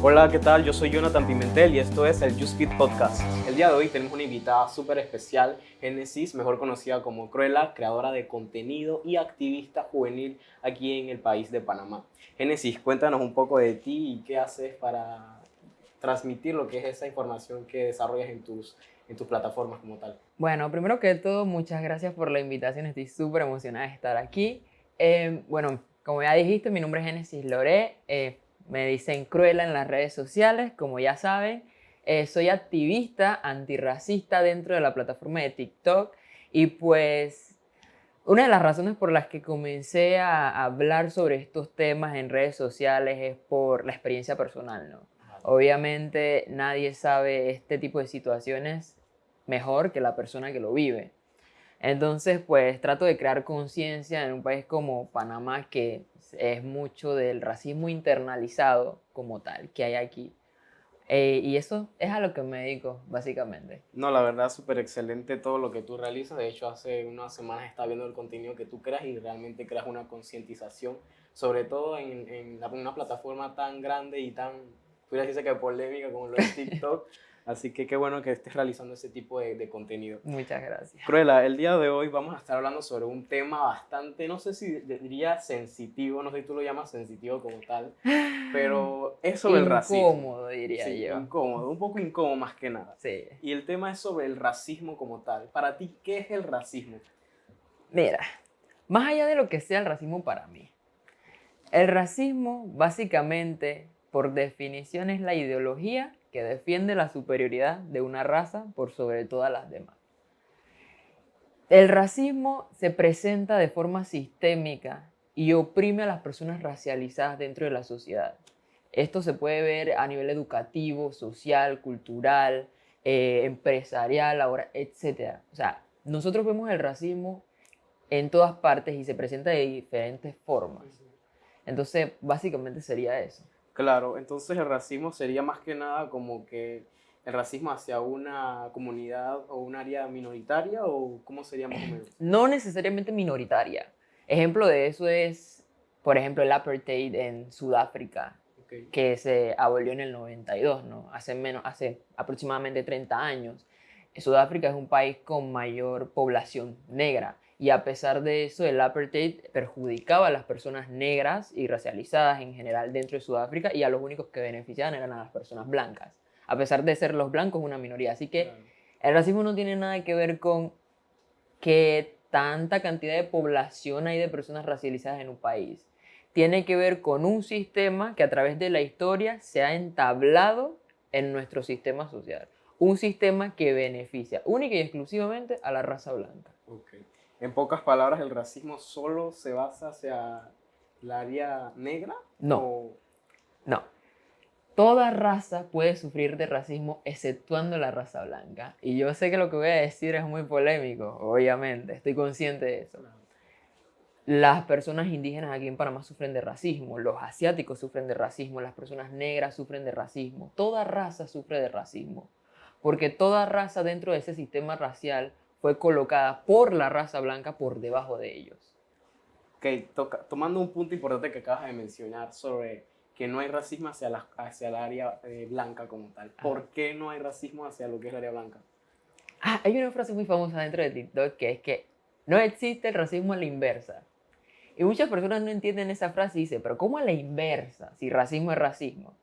Hola, ¿qué tal? Yo soy Jonathan Pimentel y esto es el Speed Podcast. El día de hoy tenemos una invitada súper especial, Genesis, mejor conocida como Cruella, creadora de contenido y activista juvenil aquí en el país de Panamá. Genesis, cuéntanos un poco de ti y qué haces para transmitir lo que es esa información que desarrollas en tus, en tus plataformas como tal. Bueno, primero que todo, muchas gracias por la invitación, estoy súper emocionada de estar aquí. Eh, bueno, como ya dijiste, mi nombre es Genesis Loré. Eh, me dicen Cruella en las redes sociales, como ya saben. Eh, soy activista antirracista dentro de la plataforma de TikTok y pues una de las razones por las que comencé a hablar sobre estos temas en redes sociales es por la experiencia personal, ¿no? Obviamente nadie sabe este tipo de situaciones mejor que la persona que lo vive. Entonces, pues trato de crear conciencia en un país como Panamá que es mucho del racismo internalizado como tal que hay aquí. Eh, y eso es a lo que me dedico, básicamente. No, la verdad, súper excelente todo lo que tú realizas. De hecho, hace unas semanas estaba viendo el contenido que tú creas y realmente creas una concientización, sobre todo en, en, una plataforma tan grande y tan, pudiera decirse que polémica como lo es TikTok. Así que qué bueno que estés realizando ese tipo de, de, contenido. Muchas gracias. Cruella, el día de hoy vamos a estar hablando sobre un tema bastante, no sé si diría sensitivo, no sé si tú lo llamas sensitivo como tal, pero es sobre el racismo. Incómodo, diría sí, yo. Incómodo, un poco incómodo más que nada. Sí. Y el tema es sobre el racismo como tal. Para ti, ¿qué es el racismo? Mira, más allá de lo que sea el racismo para mí, el racismo básicamente, por definición, es la ideología que defiende la superioridad de una raza por sobre todas las demás. El racismo se presenta de forma sistémica y oprime a las personas racializadas dentro de la sociedad. Esto se puede ver a nivel educativo, social, cultural, eh, empresarial, ahora, etc. O sea, nosotros vemos el racismo en todas partes y se presenta de diferentes formas. Entonces, básicamente sería eso. Claro, entonces el racismo sería más que nada como que el racismo hacia una comunidad o un área minoritaria o cómo sería más o menos? No necesariamente minoritaria. Ejemplo de eso es, por ejemplo, el apartheid en Sudáfrica, okay. que se abolió en el 92, ¿no? Hace, menos, hace aproximadamente 30 años. Sudáfrica es un país con mayor población negra y a pesar de eso el apartheid perjudicaba a las personas negras y racializadas en general dentro de Sudáfrica y a los únicos que beneficiaban eran a las personas blancas, a pesar de ser los blancos una minoría. Así que el racismo no tiene nada que ver con que tanta cantidad de población hay de personas racializadas en un país. Tiene que ver con un sistema que a través de la historia se ha entablado en nuestro sistema social. Un sistema que beneficia única y exclusivamente a la raza blanca. Okay. En pocas palabras, ¿el racismo solo se basa hacia la área negra? No. O... No. Toda raza puede sufrir de racismo exceptuando la raza blanca. Y yo sé que lo que voy a decir es muy polémico, obviamente, estoy consciente de eso. Las personas indígenas aquí en Panamá sufren de racismo, los asiáticos sufren de racismo, las personas negras sufren de racismo, toda raza sufre de racismo, porque toda raza dentro de ese sistema racial fue colocada por la raza blanca por debajo de ellos. Ok, toca, tomando un punto importante que acabas de mencionar sobre que no hay racismo hacia, la, hacia el área eh, blanca como tal. ¿Por Ajá. qué no hay racismo hacia lo que es el área blanca? Ah, hay una frase muy famosa dentro de TikTok que es que no existe el racismo a la inversa. Y muchas personas no entienden esa frase y dicen, pero ¿cómo a la inversa? Si racismo es racismo.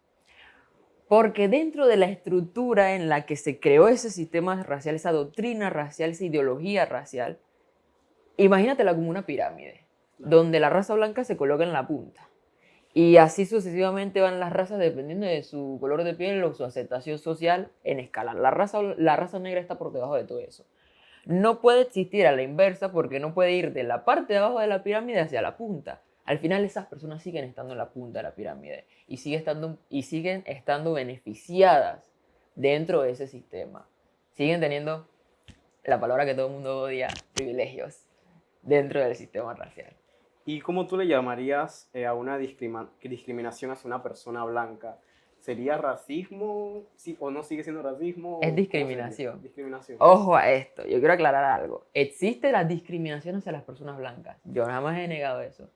Porque dentro de la estructura en la que se creó ese sistema racial, esa doctrina racial, esa ideología racial, imagínatela como una pirámide, donde la raza blanca se coloca en la punta. Y así sucesivamente van las razas dependiendo de su color de piel o su aceptación social en escala. La raza, la raza negra está por debajo de todo eso. No puede existir a la inversa porque no puede ir de la parte de abajo de la pirámide hacia la punta. Al final esas personas siguen estando en la punta de la pirámide y, sigue estando, y siguen estando beneficiadas dentro de ese sistema. Siguen teniendo la palabra que todo el mundo odia, privilegios, dentro del sistema racial. ¿Y cómo tú le llamarías eh, a una discriminación hacia una persona blanca? ¿Sería racismo sí, o no sigue siendo racismo? Es discriminación. discriminación. Ojo a esto, yo quiero aclarar algo. Existe la discriminación hacia las personas blancas. Yo jamás he negado eso.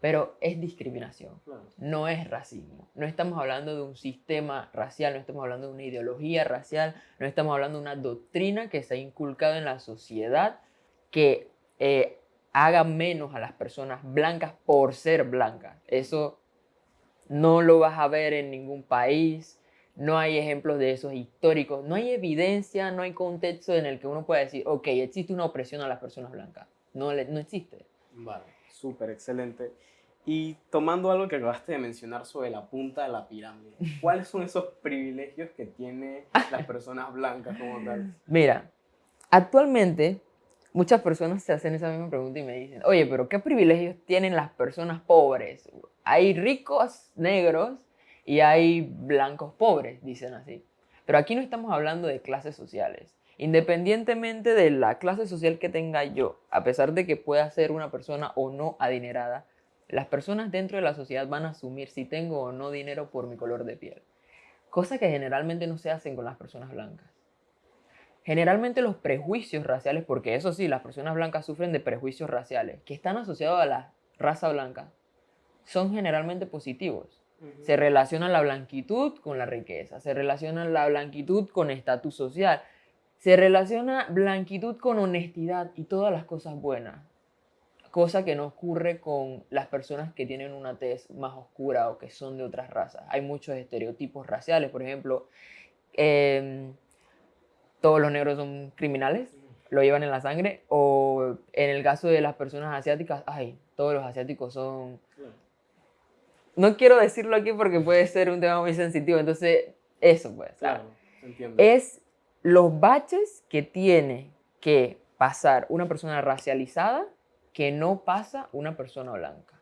Pero es discriminación, no es racismo. No estamos hablando de un sistema racial, no estamos hablando de una ideología racial, no estamos hablando de una doctrina que se ha inculcado en la sociedad que eh, haga menos a las personas blancas por ser blancas. Eso no lo vas a ver en ningún país, no hay ejemplos de esos históricos, no hay evidencia, no hay contexto en el que uno pueda decir, ok, existe una opresión a las personas blancas. No, no existe. Vale, súper excelente. Y tomando algo que acabaste de mencionar sobre la punta de la pirámide, ¿cuáles son esos privilegios que tienen las personas blancas como tal? Mira, actualmente muchas personas se hacen esa misma pregunta y me dicen, oye, pero ¿qué privilegios tienen las personas pobres? Hay ricos negros y hay blancos pobres, dicen así. Pero aquí no estamos hablando de clases sociales. Independientemente de la clase social que tenga yo, a pesar de que pueda ser una persona o no adinerada, las personas dentro de la sociedad van a asumir si tengo o no dinero por mi color de piel. Cosa que generalmente no se hacen con las personas blancas. Generalmente los prejuicios raciales, porque eso sí, las personas blancas sufren de prejuicios raciales, que están asociados a la raza blanca, son generalmente positivos. Se relaciona la blanquitud con la riqueza, se relaciona la blanquitud con estatus social, se relaciona blanquitud con honestidad y todas las cosas buenas cosa que no ocurre con las personas que tienen una tez más oscura o que son de otras razas. Hay muchos estereotipos raciales, por ejemplo, em, todos los negros son criminales, lo llevan en la sangre, o en el caso de las personas asiáticas, ay, todos los asiáticos son... No quiero decirlo aquí porque puede ser un tema muy sensitivo, entonces eso pues. Claro, Es los baches que tiene que pasar una persona racializada que no pasa una persona blanca.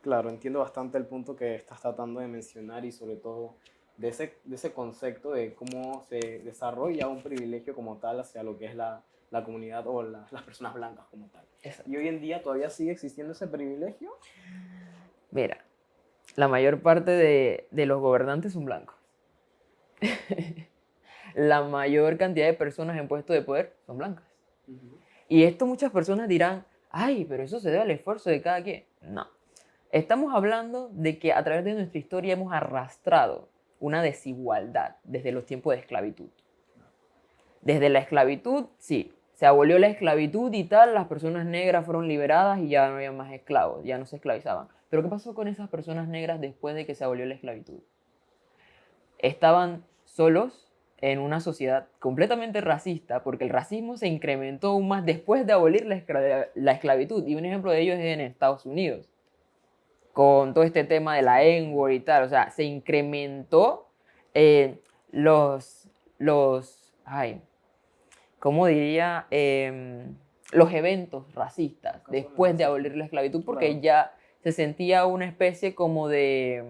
Claro, entiendo bastante el punto que estás tratando de mencionar y sobre todo de ese, de ese concepto de cómo se desarrolla un privilegio como tal hacia lo que es la, la comunidad o las personas blancas como tal. ¿Y hoy en día todavía sigue existiendo ese privilegio? Mira, la mayor parte de, de los gobernantes son blancos. la mayor cantidad de personas en puestos de poder son blancas. Y esto muchas personas dirán, ay, pero eso se debe al esfuerzo de cada quien. No. Estamos hablando de que a través de nuestra historia hemos arrastrado una desigualdad desde los tiempos de esclavitud. Desde la esclavitud, sí, se abolió la esclavitud y tal, las personas negras fueron liberadas y ya no había más esclavos, ya no se esclavizaban. Pero ¿qué pasó con esas personas negras después de que se abolió la esclavitud? Estaban solos, en una sociedad completamente racista, porque el racismo se incrementó aún más después de abolir la, esclavitud. Y un ejemplo de ello es en Estados Unidos, con todo este tema de la N-word y tal. O sea, se incrementó eh, los, los, ay, ¿cómo diría? Em, los eventos racistas después de abolir la esclavitud, porque ya se sentía una especie como de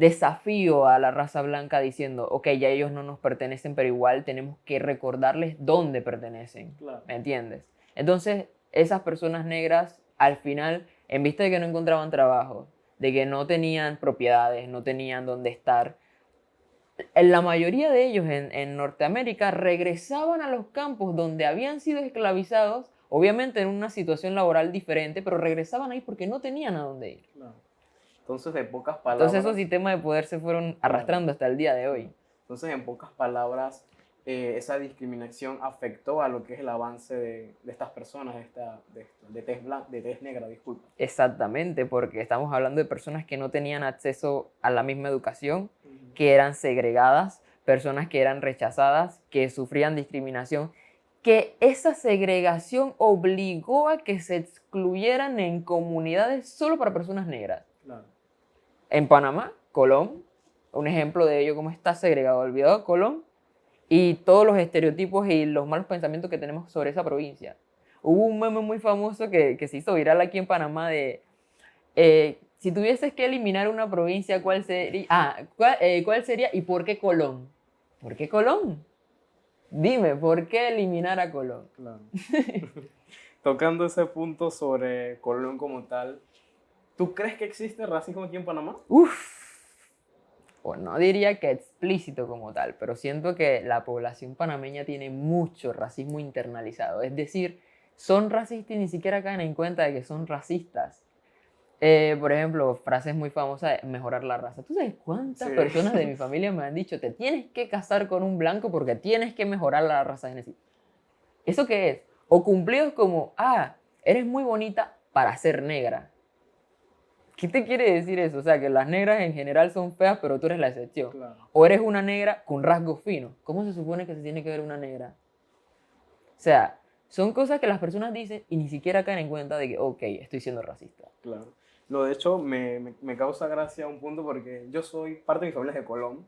desafío a la raza blanca diciendo, ok, ya ellos no nos pertenecen, pero igual tenemos que recordarles dónde pertenecen. ¿Me entiendes? Entonces, esas personas negras, al final, en vista de que no encontraban trabajo, de que no tenían propiedades, no tenían dónde estar, la mayoría de ellos en, en Norteamérica regresaban a los campos donde habían sido esclavizados, obviamente en una situación laboral diferente, pero regresaban ahí porque no tenían a dónde ir. Entonces, de pocas palabras... Entonces esos sistemas de poder se fueron arrastrando hasta el día de hoy. Entonces, en pocas palabras, eh, esa discriminación afectó a lo que es el avance de, de estas personas, de, esta, de, de, tez de tez negra, disculpa. Exactamente, porque estamos hablando de personas que no tenían acceso a la misma educación, que eran segregadas, personas que eran rechazadas, que sufrían discriminación, que esa segregación obligó a que se excluyeran en comunidades solo para personas negras. En Panamá, Colón, un ejemplo de ello, cómo está segregado, olvidado Colón, y todos los estereotipos y los malos pensamientos que tenemos sobre esa provincia. Hubo un meme muy famoso que, que se hizo viral aquí en Panamá de, eh, si tuvieses que eliminar una provincia, ¿cuál sería? Ah, eh, ¿cuál, sería y por qué Colón? ¿Por qué Colón? Dime, ¿por qué eliminar a Colón? Claro. Tocando ese punto sobre Colón como tal, ¿Tú crees que existe racismo aquí en Panamá? Uf. Pues no diría que explícito como tal, pero siento que la población panameña tiene mucho racismo internalizado. Es decir, son racistas y ni siquiera caen en cuenta de que son racistas. Eh, por ejemplo, frases muy famosas, mejorar la raza. ¿Tú sabes cuántas Sí. personas de mi familia me han dicho, te tienes que casar con un blanco porque tienes que mejorar la raza genética? ¿Eso qué es? O cumplidos como, ah, eres muy bonita para ser negra. ¿Qué te quiere decir eso? O sea, que las negras en general son feas, pero tú eres la excepción. Claro. O eres una negra con rasgos finos. ¿Cómo se supone que se tiene que ver una negra? O sea, son cosas que las personas dicen y ni siquiera caen en cuenta de que, ok, estoy siendo racista. Claro. No, de hecho, me, me, me causa gracia un punto porque yo soy parte de mi familia es de Colón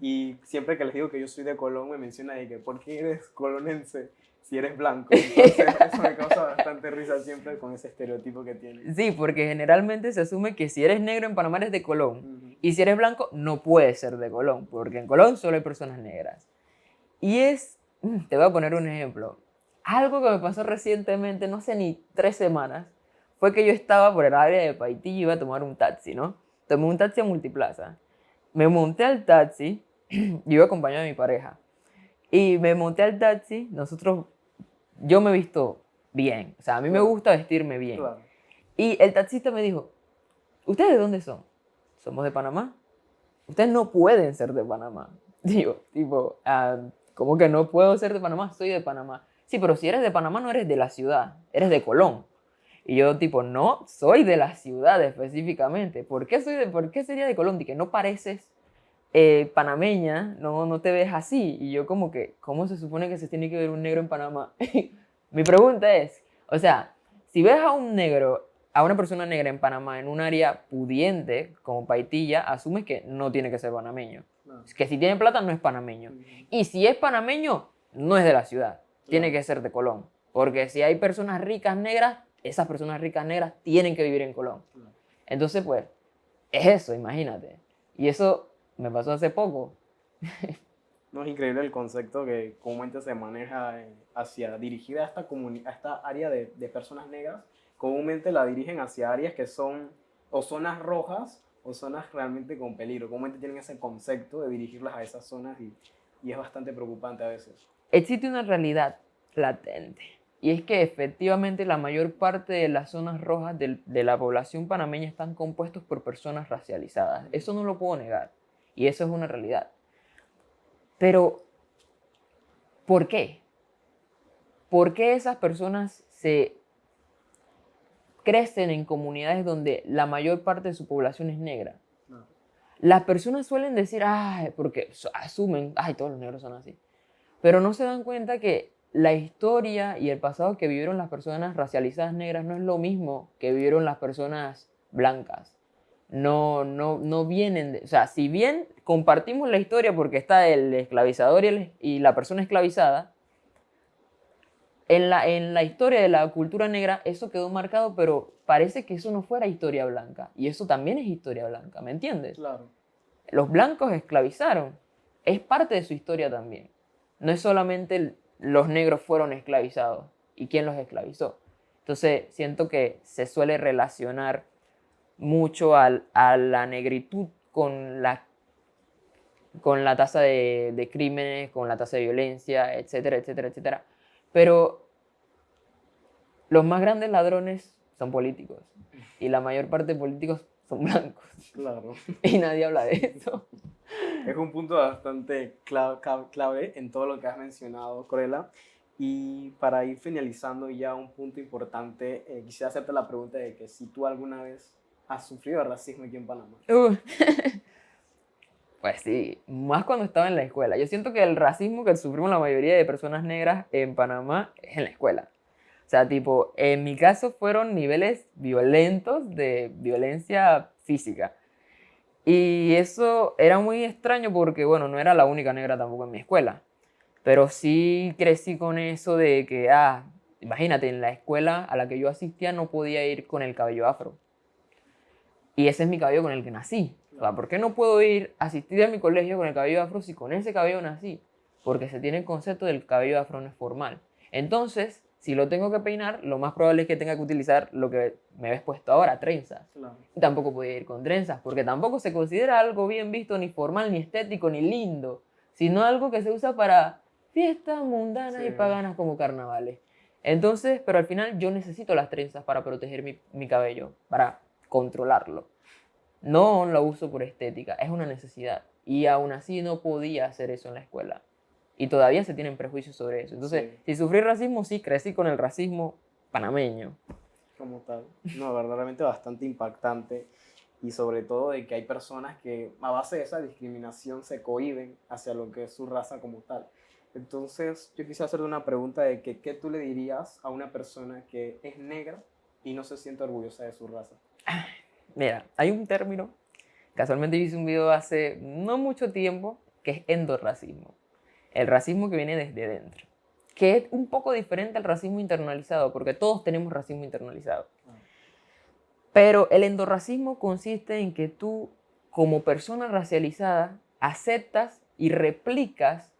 y siempre que les digo que yo soy de Colón me menciona de que ¿por qué eres colonense si eres blanco? Entonces eso me causa bastante risa siempre con ese estereotipo que tiene. Sí, porque generalmente se asume que si eres negro en Panamá eres de Colón. Ujú. Y si eres blanco, no puedes ser de Colón, porque en Colón solo hay personas negras. Y es, mm, te voy a poner un ejemplo. Algo que me pasó recientemente, no sé ni tres semanas, fue que yo estaba por el área de Paití y iba a tomar un taxi, ¿no? Tomé un taxi a Multiplaza. Me monté al taxi, yo iba acompañado de mi pareja. Y me monté al taxi, nosotros, yo me he visto bien, o sea, a mí me gusta vestirme bien. Claro. Y el taxista me dijo, ¿ustedes de dónde son? Somos de Panamá. Ustedes no pueden ser de Panamá. Digo, tipo, ah, ¿cómo que no puedo ser de Panamá? Soy de Panamá. Sí, pero si eres de Panamá no eres de la ciudad, eres de Colón. Y yo tipo, no, soy de la ciudad específicamente. ¿Por qué, soy de, por qué sería de Colón? que no pareces eh, panameña, no, no te ves así. Y yo como que, ¿cómo se supone que se tiene que ver un negro en Panamá? Mi pregunta es, o sea, si ves a un negro, a una persona negra en Panamá en un área pudiente, como Paitilla, asumes que no tiene que ser panameño. Claro. Que si tiene plata no es panameño. Y si es panameño, no es de la ciudad. Tiene que ser de Colón. Porque si hay personas ricas negras, esas personas ricas negras tienen que vivir en Colón. Entonces, pues, es eso, imagínate. Y eso me pasó hace poco. No es increíble el concepto que comúnmente se maneja eh, hacia dirigida a esta, a esta área de, de personas negras. Comúnmente la dirigen hacia áreas que son o zonas rojas o zonas realmente con peligro. Comúnmente tienen ese concepto de dirigirlas a esas zonas y, y es bastante preocupante a veces. Existe una realidad latente. Y es que efectivamente la mayor parte de las zonas rojas del- de la población panameña están compuestos por personas racializadas. Eso no lo puedo negar. Y eso es una realidad. Pero, ¿por qué? ¿Por qué esas personas se crecen en comunidades donde la mayor parte de su población es negra? No. Las personas suelen decir, ay, porque asumen, ay, todos los negros son así. Pero no se dan cuenta que la historia y el pasado que vivieron las personas racializadas negras no es lo mismo que vivieron las personas blancas. No, no, no vienen, de- o sea, si bien compartimos la historia porque está el esclavizador y, el- y la persona esclavizada, en la, en la historia de la cultura negra eso quedó marcado, pero parece que eso no fuera historia blanca. Y eso también es historia blanca, ¿me entiendes? Claro. los blancos esclavizaron. Es parte de su historia también. No es solamente los negros fueron esclavizados y quién los esclavizó. Entonces siento que se suele relacionar mucho al- a la negritud con la, con la tasa de, de crímenes, con la tasa de violencia, etcétera, etcétera, etcétera. Pero los más grandes ladrones son políticos y la mayor parte de políticos son blancos Claro. y nadie habla de eso. Es un punto bastante clave en todo lo que has mencionado, Cruella. Y para ir finalizando ya un punto importante, eh, quisiera hacerte la pregunta de que si tú alguna vez has sufrido racismo aquí en Panamá. Uh. Pues sí, más cuando estaba en la escuela. Yo siento que el racismo que sufrimos la mayoría de personas negras en Panamá es en la escuela. O sea, tipo, en mi caso fueron niveles violentos de violencia física. Y eso era muy extraño porque, bueno, no era la única negra tampoco en mi escuela. Pero sí crecí con eso de que, ah, imagínate, en la escuela a la que yo asistía no podía ir con el cabello afro. Y ese es mi cabello con el que nací. O sea, ¿por qué no puedo ir a asistir a mi colegio con el cabello afro si con ese cabello nací? Porque se tiene el concepto del cabello afro no es formal. Entonces, si lo tengo que peinar, lo más probable es que tenga que utilizar lo que me ves puesto ahora, trenzas. Claro. Y tampoco podía ir con trenzas, porque tampoco se considera algo bien visto, ni formal, ni estético, ni lindo, sino algo que se usa para fiestas mundanas y paganas como carnavales. Entonces, pero al final yo necesito las trenzas para proteger mi, mi cabello, para controlarlo. No lo uso por estética, es una necesidad. Y aún así no podía hacer eso en la escuela. Y todavía se tienen prejuicios sobre eso. Entonces, Sí. si sufrí racismo, sí, crecí con el racismo panameño. como tal. No, verdaderamente bastante impactante y sobre todo de que hay personas que a base de esa discriminación se cohiben hacia lo que es su raza como tal. Entonces, yo quisiera hacerte una pregunta de que, ¿qué tú le dirías a una persona que es negra y no se siente orgullosa de su raza? Mira, hay un término, casualmente hice un video hace no mucho tiempo, que es endorracismo. El racismo que viene desde dentro. Que es un poco diferente al racismo internalizado, porque todos tenemos racismo internalizado. Pero el endorracismo consiste en que tú, como persona racializada, aceptas y replicas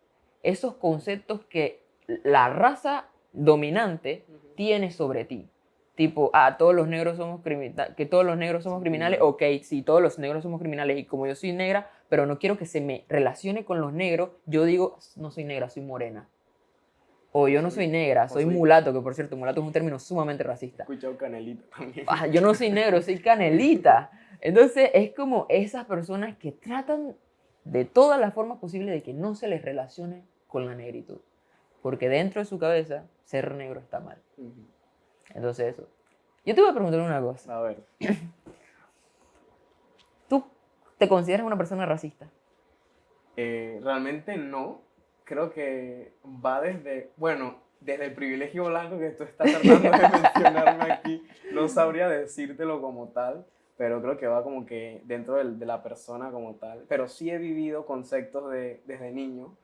esos conceptos que la raza dominante tiene sobre ti. Tipo, ah, todos los negros somos criminales, que todos los negros somos criminales, ok, sí, todos los negros somos criminales y como yo soy negra, pero no quiero que se me relacione con los negros, yo digo, no soy negra, soy morena. O yo no soy negra, soy soy- mulato, que por cierto, mulato es un término sumamente He racista. escuchado canelita también. Ah, yo no soy negro, soy canelita. Entonces es como esas personas que tratan de todas las formas posibles de que no se les relacione con la negritud. Porque dentro de su cabeza, ser negro está mal. Ujú. Entonces eso. Yo te voy a preguntar una cosa. A ver, ¿Tú te consideras una persona racista? eh, realmente no. Creo que va desde, bueno, desde el privilegio blanco que tú estás tratando de mencionarme aquí, no sabría decírtelo como tal, pero creo que va como que dentro del- de la persona como tal. Pero sí he vivido conceptos de, desde niño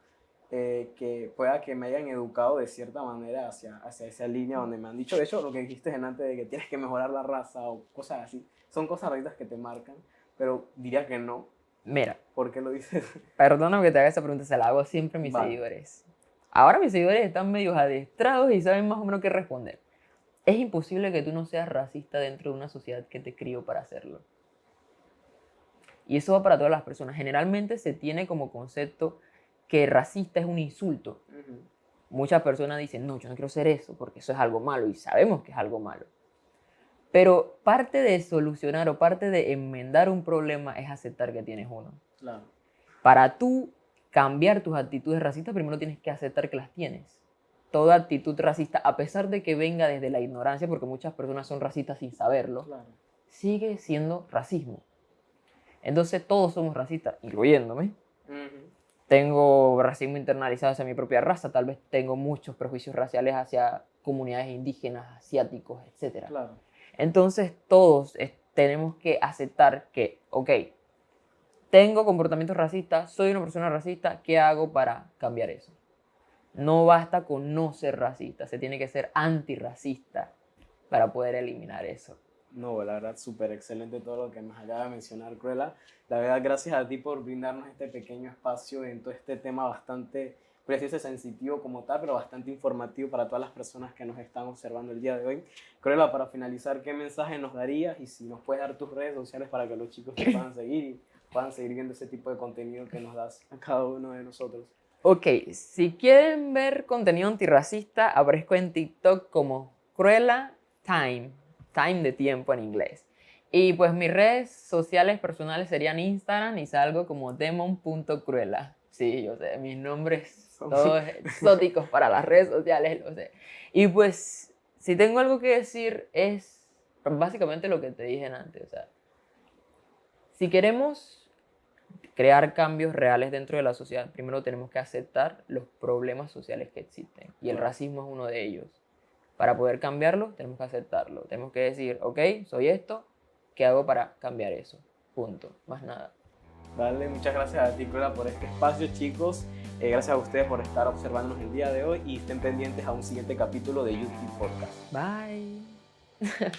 eh, que pueda que me hayan educado de cierta manera hacia, hacia esa línea donde me han dicho, de hecho, lo que dijiste en antes de que tienes que mejorar la raza o cosas así, son cosas racitas que te marcan, pero diría que no. Mira, ¿Por qué lo dices? perdóname que te haga esa pregunta, se la hago siempre a mis Vale. seguidores. Ahora mis seguidores están medio adestrados y saben más o menos qué responder. Es imposible que tú no seas racista dentro de una sociedad que te crió para hacerlo. Y eso va para todas las personas. Generalmente se tiene como concepto que racista es un insulto. Muchas personas dicen, no, yo no quiero ser eso porque eso es algo malo y sabemos que es algo malo. Pero parte de solucionar o parte de enmendar un problema es aceptar que tienes uno. Claro. Para tú cambiar tus actitudes racistas, primero tienes que aceptar que las tienes. Toda actitud racista, a pesar de que venga desde la ignorancia, porque muchas personas son racistas sin saberlo, Claro. sigue siendo racismo. Entonces todos somos racistas, incluyéndome. Ujú. Tengo racismo internalizado hacia mi propia raza, tal vez tengo muchos prejuicios raciales hacia comunidades indígenas, asiáticos, etc. Claro. Entonces todos tenemos que aceptar que, ok, tengo comportamientos racistas, soy una persona racista, ¿qué hago para cambiar eso? No basta con no ser racista, se tiene que ser antirracista para poder eliminar eso. No, la verdad, súper excelente todo lo que nos acaba de mencionar, Cruella. La verdad, gracias a ti por brindarnos este pequeño espacio en todo este tema bastante precioso y sensitivo como tal, pero bastante informativo para todas las personas que nos están observando el día de hoy. Cruella, para finalizar, ¿qué mensaje nos darías? Y si nos puedes dar tus redes sociales para que los chicos te puedan seguir y puedan seguir viendo ese tipo de contenido que nos das a cada uno de nosotros. Ok, si quieren ver contenido antirracista, aparezco en TikTok como Cruella Time, Time de tiempo en inglés. Y pues mis redes sociales personales serían Instagram y salgo como demon.cruella. Sí, yo sé, mis nombres Son- todos exóticos para las redes sociales, lo sé. Y pues, si tengo algo que decir es básicamente lo que te dije antes, o sea, si queremos crear cambios reales dentro de la sociedad, primero tenemos que aceptar los problemas sociales que existen. Y el racismo es uno de ellos. Para poder cambiarlo, tenemos que aceptarlo. Tenemos que decir, ok, soy esto, ¿qué hago para cambiar eso? Punto. Más nada. Dale, muchas gracias a ti, Cruella, por este espacio, chicos. Eh, gracias a ustedes por estar observándonos el día de hoy y estén pendientes a un siguiente capítulo de YouTube Podcast. Bye.